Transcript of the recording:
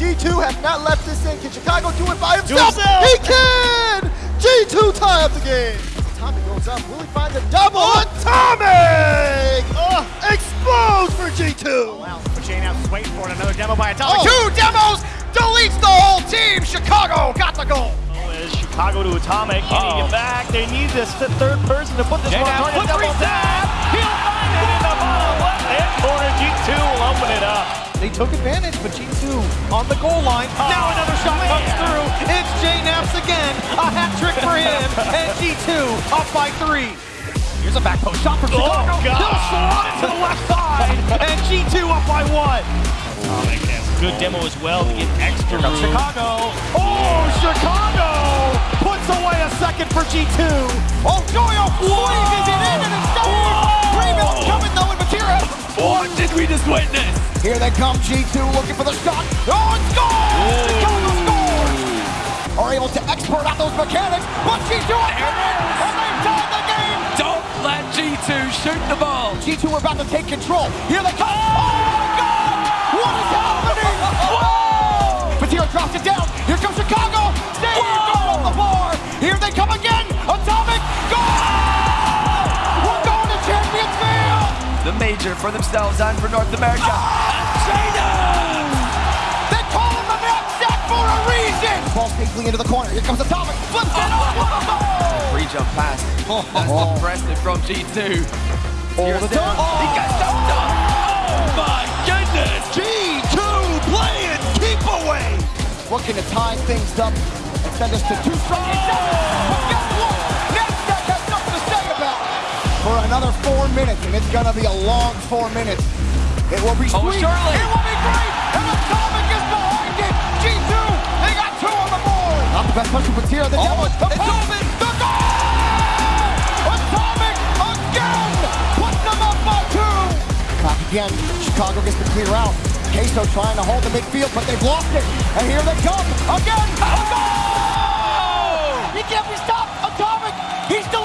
G2 has not left this in. Can Chicago do it by himself? himself. He can! G2 tie up the game. Tommy goes up. Will he find the double? Atomic! Uh, explodes for G2. Wow, but Jane House is waiting for it. Another demo by Atomic. Oh. Two demos deletes the whole team. Chicago got the goal. Is Chicago to Atomic, getting Uh-oh. it back. They need this third person to put this Jay one now, on flip double reset. tap. He'll took advantage, but G2 on the goal line. now another shot oh, comes through. It's JKnaps again. A hat trick for him. and G2 up by three. Here's a back post shot from oh, Chicago. God. He'll slot it to the left side. and G2 up by one. Oh, Atomic has a good demo as well to get extra room. Chicago. Oh, Chicago puts away a second for G2. Oh, Joyo squeezes it in and it's saved. Did we just witness? Here they come, G2 looking for the shot. Oh, it's gone! Chicago scores! Are able to export out those mechanics, but G2 are coming, and they tied the game! Don't let G2 shoot the ball. G2 are about to take control. Here they come. Oh my God! What is happening? Whoa! Matera drops it down. Here comes Chicago. Goal on the board. Here they come again. Major for themselves and for North America. They call him the knapsack for a reason! Ball safely into the corner. Here comes Atomic. Flips it over. Free jump pass. That's impressive from G2. All the time. He got jumped up. Oh my goodness. G2 playing keep away. Looking to tie things up and send us to two straight minutes, and it's gonna be a long four minutes. It will be Oh, sweet. surely. It will be great. And Atomic is behind it. G2, they got two on the board. Not the best puncher, but here the Oh, demo. The it's pass, open. The goal! Atomic again, putting them up by two. Back again, Chicago gets to clear out. Queso trying to hold the midfield, but they've lost it. And here they come again. A goal! He can't be stopped. Atomic, he's still